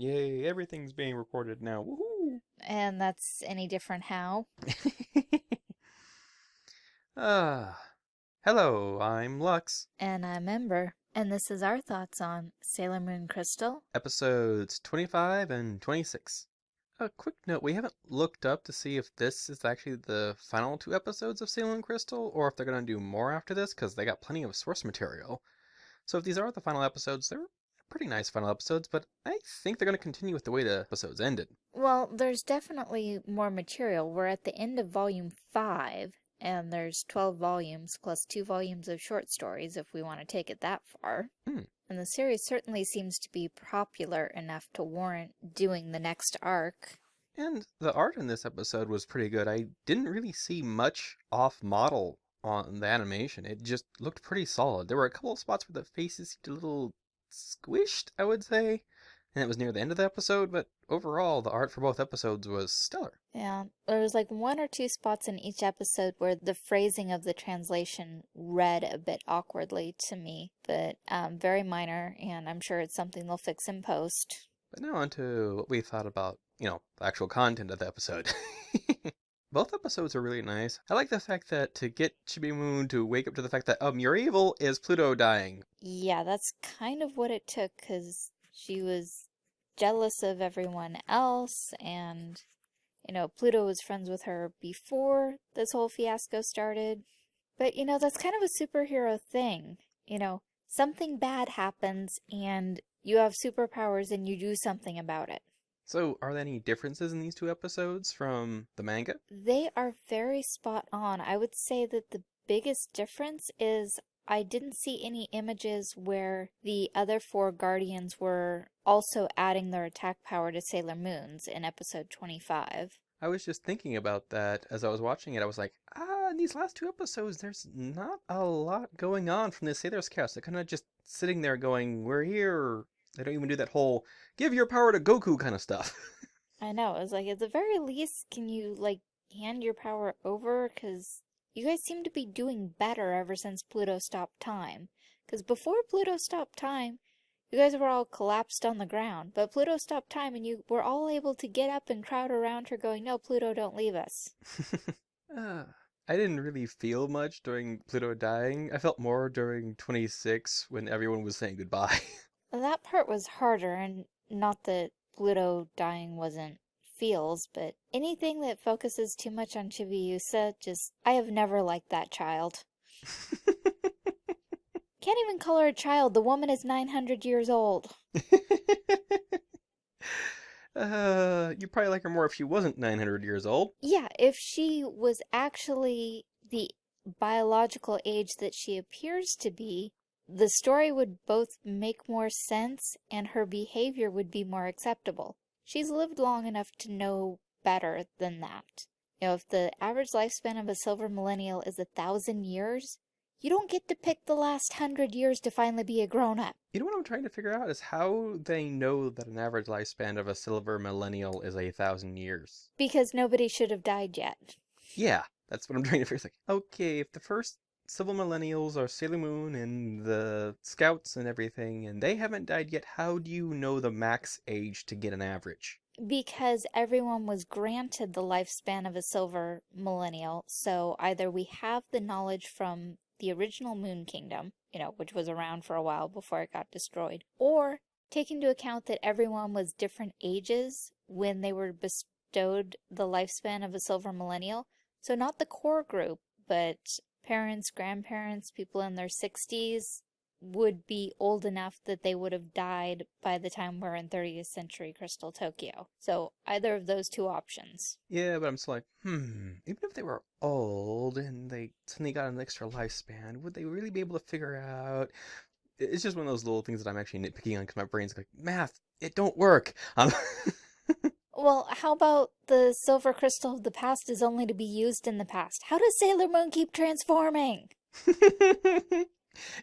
Yay, everything's being recorded now. Woohoo! And that's any different how? Ah, hello, I'm Lux. And I'm Ember. And this is our thoughts on Sailor Moon Crystal. Episodes 25 and 26. A quick note, we haven't looked up to see if this is actually the final two episodes of Sailor Moon Crystal, or if they're going to do more after this, because they got plenty of source material. So if these are the final episodes, they're pretty nice final episodes, but I think they're going to continue with the way the episodes ended. Well, there's definitely more material. We're at the end of volume 5, and there's 12 volumes plus two volumes of short stories if we want to take it that far. Hmm. And the series certainly seems to be popular enough to warrant doing the next arc. And the art in this episode was pretty good. I didn't really see much off model on the animation. It just looked pretty solid. There were a couple of spots where the faces seemed a little squished, I would say. And it was near the end of the episode, but overall, the art for both episodes was stellar. Yeah, there was like one or two spots in each episode where the phrasing of the translation read a bit awkwardly to me, but um, very minor, and I'm sure it's something they'll fix in post. But now on to what we thought about, you know, the actual content of the episode. Both episodes are really nice. I like the fact that to get Chibi Moon to wake up to the fact that, um, you're evil is Pluto dying. Yeah, that's kind of what it took, because she was jealous of everyone else, and, you know, Pluto was friends with her before this whole fiasco started. But, you know, that's kind of a superhero thing. You know, something bad happens, and you have superpowers, and you do something about it. So, are there any differences in these two episodes from the manga? They are very spot on. I would say that the biggest difference is I didn't see any images where the other four Guardians were also adding their attack power to Sailor Moon's in episode 25. I was just thinking about that as I was watching it. I was like, ah, in these last two episodes, there's not a lot going on from the Sailor Scouts. They're kind of just sitting there going, we're here. They don't even do that whole give your power to Goku kind of stuff. I know. It's like, at the very least, can you, like, hand your power over? Because you guys seem to be doing better ever since Pluto stopped time. Because before Pluto stopped time, you guys were all collapsed on the ground. But Pluto stopped time and you were all able to get up and crowd around her going, no, Pluto, don't leave us. uh, I didn't really feel much during Pluto dying. I felt more during 26 when everyone was saying goodbye. That part was harder, and not that Pluto dying wasn't feels, but anything that focuses too much on Chibiusa, just, I have never liked that child. Can't even call her a child, the woman is 900 years old. uh, you probably like her more if she wasn't 900 years old. Yeah, if she was actually the biological age that she appears to be, the story would both make more sense and her behavior would be more acceptable. She's lived long enough to know better than that. You know, if the average lifespan of a silver millennial is a thousand years, you don't get to pick the last hundred years to finally be a grown-up. You know what I'm trying to figure out is how they know that an average lifespan of a silver millennial is a thousand years. Because nobody should have died yet. Yeah, that's what I'm trying to figure. It's like, okay, if the first Silver Millennials are Sailor Moon and the Scouts and everything, and they haven't died yet. How do you know the max age to get an average? Because everyone was granted the lifespan of a Silver Millennial, so either we have the knowledge from the original Moon Kingdom, you know, which was around for a while before it got destroyed, or take into account that everyone was different ages when they were bestowed the lifespan of a Silver Millennial. So not the core group, but parents, grandparents, people in their 60s would be old enough that they would have died by the time we're in 30th century Crystal Tokyo. So either of those two options. Yeah, but I'm just like, hmm, even if they were old and they suddenly got an extra lifespan, would they really be able to figure out? It's just one of those little things that I'm actually nitpicking on because my brain's like, math, it don't work. Um, well, how about the silver crystal of the past is only to be used in the past? How does Sailor Moon keep transforming?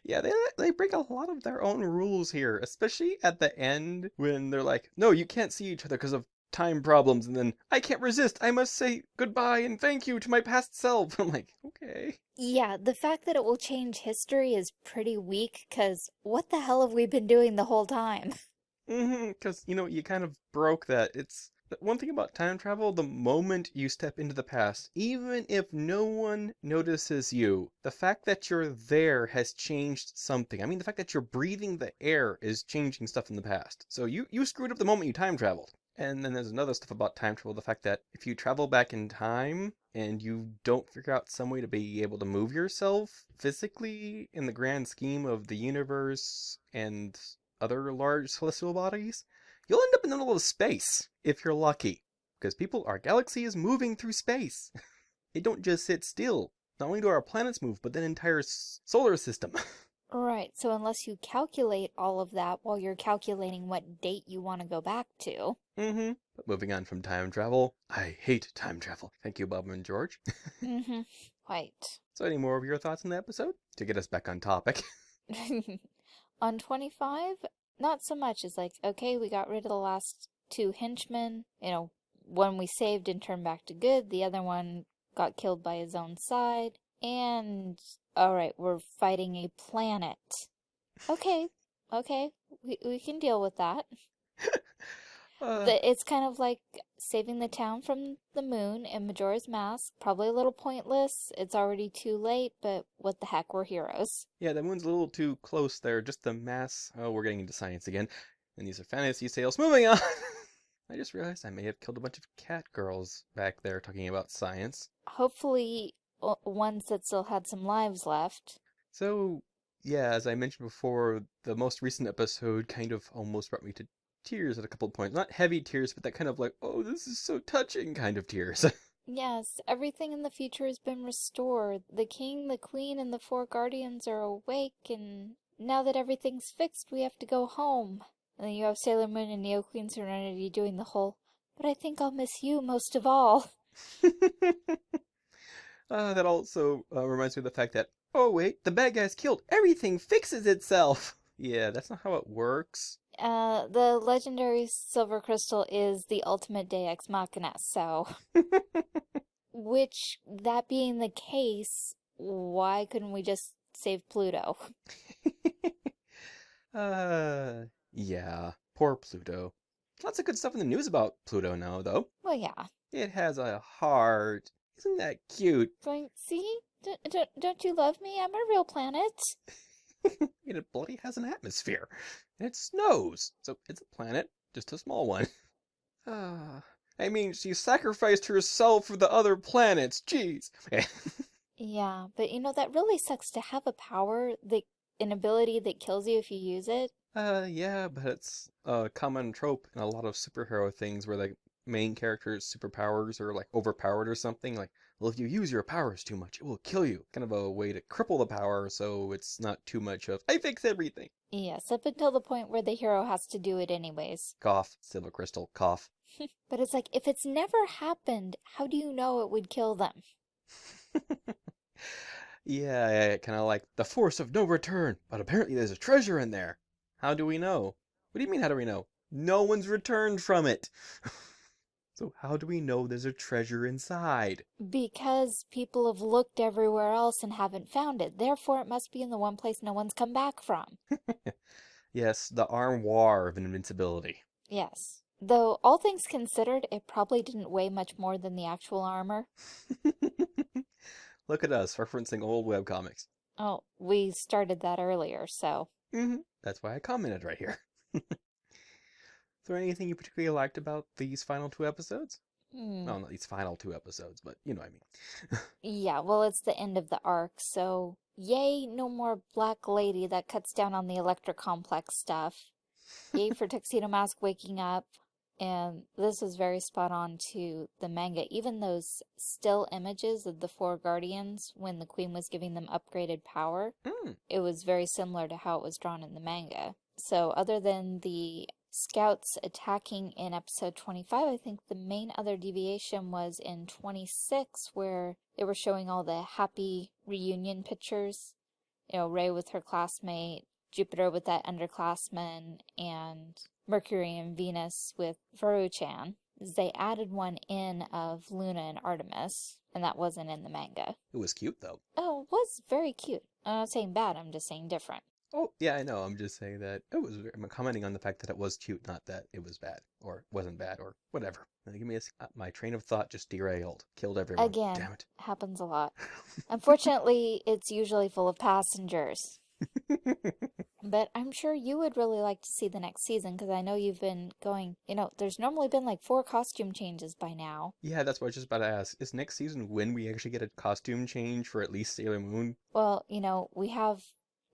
yeah, they they break a lot of their own rules here, especially at the end when they're like, "No, you can't see each other because of time problems," and then I can't resist. I must say goodbye and thank you to my past self. I'm like, okay. Yeah, the fact that it will change history is pretty weak because what the hell have we been doing the whole time? Mm-hmm, because, you know, you kind of broke that. It's one thing about time travel, the moment you step into the past, even if no one notices you, the fact that you're there has changed something. I mean, the fact that you're breathing the air is changing stuff in the past. So you, you screwed up the moment you time traveled. And then there's another stuff about time travel, the fact that if you travel back in time and you don't figure out some way to be able to move yourself physically in the grand scheme of the universe and other large celestial bodies, you'll end up in the middle of space if you're lucky. Because people, our galaxy is moving through space. it don't just sit still. Not only do our planets move, but the entire solar system. Right, so unless you calculate all of that while you're calculating what date you want to go back to. mm-hmm. But moving on from time travel, I hate time travel. Thank you, Bob and George. mm-hmm. Right. So any more of your thoughts on the episode? To get us back on topic. on 25, not so much. as like, okay, we got rid of the last two henchmen. You know, one we saved and turned back to good. The other one got killed by his own side. And Alright, we're fighting a planet. Okay, okay, we, we can deal with that. uh, it's kind of like saving the town from the moon in Majora's Mask. Probably a little pointless. It's already too late, but what the heck, we're heroes. Yeah, the moon's a little too close there. Just the mass. Oh, we're getting into science again. And these are fantasy tales. Moving on! I just realized I may have killed a bunch of cat girls back there talking about science. Hopefully ones that still had some lives left. So, yeah, as I mentioned before, the most recent episode kind of almost brought me to tears at a couple points. Not heavy tears, but that kind of like, oh, this is so touching kind of tears. yes, everything in the future has been restored. The king, the queen, and the four guardians are awake, and now that everything's fixed, we have to go home. And then you have Sailor Moon and Neo Queen Serenity doing the whole, but I think I'll miss you most of all. Uh, that also uh, reminds me of the fact that, oh wait, the bad guy's killed. Everything fixes itself. Yeah, that's not how it works. Uh, the legendary silver crystal is the ultimate Deus Machina, so... Which, that being the case, why couldn't we just save Pluto? uh, yeah, poor Pluto. Lots of good stuff in the news about Pluto now, though. Well, yeah. It has a heart. Isn't that cute? Going, see? D -d don't you love me? I'm a real planet. it bloody has an atmosphere. And it snows. So it's a planet, just a small one. Ah, I mean, she sacrificed herself for the other planets. Jeez. yeah, but you know, that really sucks to have a power, that, an ability that kills you if you use it. Uh, yeah, but it's a common trope in a lot of superhero things where they main character's superpowers are like overpowered or something. Like, well, if you use your powers too much, it will kill you. Kind of a way to cripple the power so it's not too much of, I fix everything. Yes, up until the point where the hero has to do it anyways. Cough, Silver Crystal, cough. but it's like, if it's never happened, how do you know it would kill them? yeah, yeah kind of like the force of no return, but apparently there's a treasure in there. How do we know? What do you mean, how do we know? No one's returned from it. So how do we know there's a treasure inside? Because people have looked everywhere else and haven't found it. Therefore, it must be in the one place no one's come back from. yes, the armoire of invincibility. Yes. Though, all things considered, it probably didn't weigh much more than the actual armor. Look at us, referencing old webcomics. Oh, we started that earlier, so... Mm -hmm. That's why I commented right here. There anything you particularly liked about these final two episodes? Hmm. Well, not these final two episodes, but you know what I mean. yeah, well, it's the end of the arc, so yay, no more Black Lady that cuts down on the Electra Complex stuff. Yay for Tuxedo Mask waking up. And this is very spot on to the manga. Even those still images of the four guardians when the queen was giving them upgraded power, mm. it was very similar to how it was drawn in the manga. So other than the scouts attacking in episode 25. I think the main other deviation was in 26 where they were showing all the happy reunion pictures. You know, Rei with her classmate, Jupiter with that underclassman, and Mercury and Venus with Varu-chan. They added one in of Luna and Artemis, and that wasn't in the manga. It was cute, though. Oh, it was very cute. I'm not saying bad, I'm just saying different. Oh, yeah, I know. I'm just saying that it was. I'm commenting on the fact that it was cute, not that it was bad or wasn't bad or whatever. Give me a, uh, my train of thought just derailed, killed everyone. Again, Damn it. happens a lot. Unfortunately, it's usually full of passengers. But I'm sure you would really like to see the next season because I know you've been going, you know, there's normally been like four costume changes by now. yeah, that's what I was just about to ask. Is next season when we actually get a costume change for at least Sailor Moon? Well, you know, we have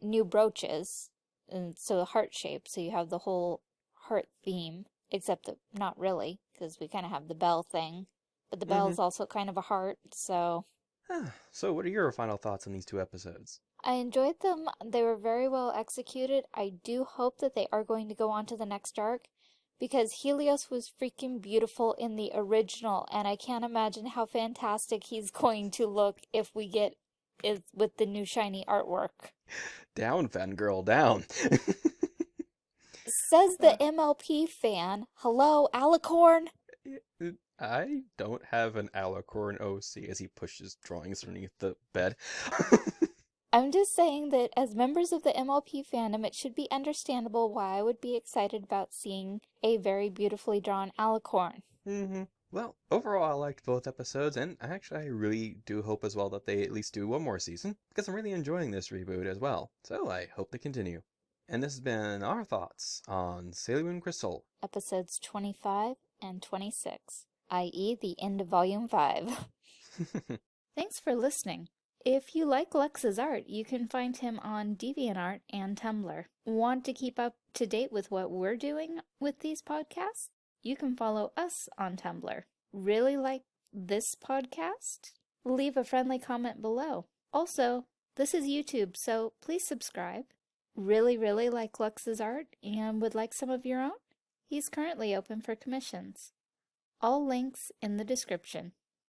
new brooches, and so the heart shape, so you have the whole heart theme, except that not really, because we kind of have the bell thing. But the bell is mm-hmm. also kind of a heart, so so, what are your final thoughts on these two episodes? I enjoyed them. They were very well executed. I do hope that they are going to go on to the next arc because Helios was freaking beautiful in the original, and I can't imagine how fantastic he's going to look if we get it with the new shiny artwork. Down, fangirl, down. Says the MLP fan. Hello, Alicorn? I don't have an Alicorn OC as he pushes drawings underneath the bed. I'm just saying that as members of the MLP fandom, it should be understandable why I would be excited about seeing a very beautifully drawn Alicorn. hmm Well, overall, I liked both episodes, and actually, I really do hope as well that they at least do one more season, because I'm really enjoying this reboot as well. So I hope they continue. And this has been our thoughts on Sailor Moon Crystal. Episodes 25 and 26, i.e., the end of Volume 5. Thanks for listening. If you like Lex's art, you can find him on DeviantArt and Tumblr. Want to keep up to date with what we're doing with these podcasts? You can follow us on Tumblr. Really like this podcast? Leave a friendly comment below. Also, this is YouTube, so please subscribe. Really, really like Lux's art and would like some of your own? He's currently open for commissions. All links in the description.